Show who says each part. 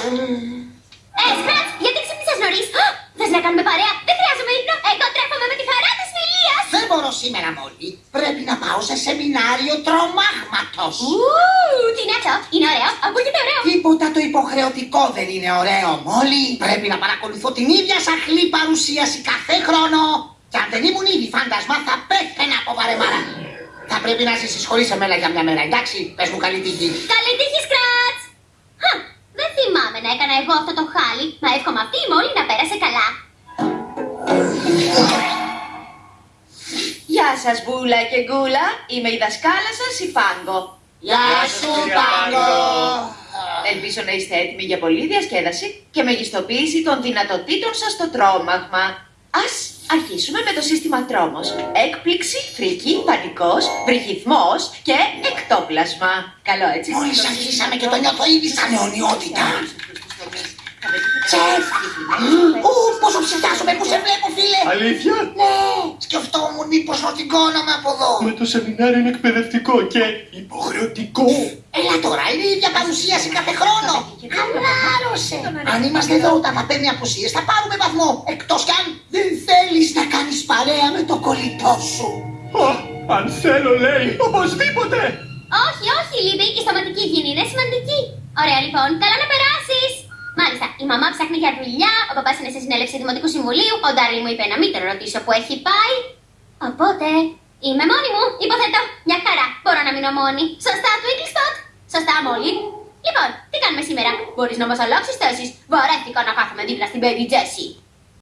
Speaker 1: Ε, Σκράτς, γιατί ξύπνησες νωρίς; Θες να κάνουμε παρέα; Δεν χρειάζομαι ύπνο. Εγώ τρέφομαι με τη χαρά της φιλίας.
Speaker 2: Δεν μπορώ σήμερα, Μόλι. Πρέπει να πάω σε σεμινάριο τρομάγματος. Ου,
Speaker 1: τι είναι αυτό. Είναι ωραίο. Ακούγεται ωραίο.
Speaker 2: Τίποτα το υποχρεωτικό δεν είναι ωραίο, Μόλι. Πρέπει να παρακολουθώ την ίδια σαχλή παρουσίαση κάθε χρόνο. Και αν δεν ήμουν ήδη φάντασμα, θα πέθαινα από βαρεμάρα. Θα πρέπει να ζήσει σε εμένα για μια μέρα, εντάξει; Πες μου καλή τύχη.
Speaker 1: Καλή τύχη, έκανα εγώ αυτό το χάλι, μα εύχομαι αυτή η μόλι να πέρασε καλά.
Speaker 3: Γεια σας Μπούλα και Γκούλα, είμαι η δασκάλα σας η Φάγκο.
Speaker 2: Γεια σου, Πάγκο.
Speaker 3: Ελπίζω να είστε έτοιμοι για πολλή διασκέδαση και μεγιστοποίηση των δυνατοτήτων σας στο τρόμαγμα. Ας αρχίσουμε με το σύστημα τρόμος. Έκπληξη, φρίκη, πανικός, βρυχυθμός και εκτόπλασμα. Καλό έτσι. Μόλις αρχίσαμε και το νιώθω ήδη σαν αιωνιότητα. Τσεφ! Ου, πόσο ψυχιάζομαι που σε
Speaker 2: βλέπω, φίλε!
Speaker 4: Αλήθεια,
Speaker 2: Ναι, σκεφτόμουν μήπως ρωτικώναμε από εδώ. με
Speaker 4: το σεμινάριο είναι εκπαιδευτικό και υποχρεωτικό.
Speaker 2: Έλα τώρα, είναι η ίδια παρουσίαση κάθε χρόνο. Χαλάρωσε. Αν είμαστε εδώ όταν θα παίρνει απουσίες θα πάρουμε βαθμό. Εκτός κι αν δεν θέλεις να κάνεις παρέα με το κολλητό σου.
Speaker 4: Α, αν θέλω λέει, οπωσδήποτε.
Speaker 1: Όχι, όχι, Λίβη, η σταματική υγιεινή είναι σημαντική. Ωραία, λοιπόν, καλά να περάσεις. Μάλιστα, η μαμά ψάχνει για δουλειά, ο παπάς είναι σε συνέλευση Δημοτικού Συμβουλίου, ο Ντάρλι μου είπε να μην τον ρωτήσω που έχει πάει. Οπότε, είμαι μόνη μου, υποθέτω. Μια χαρά, μπορώ να μείνω μόνη. Σωστά, Twinkle Spot. Σωστά, Μόλι. Λοιπόν, τι κάνουμε σήμερα; Μπορείς να μας αλλάξεις θέσεις. Βαρέθηκα να κάθομαι δίπλα στην Baby Jessie.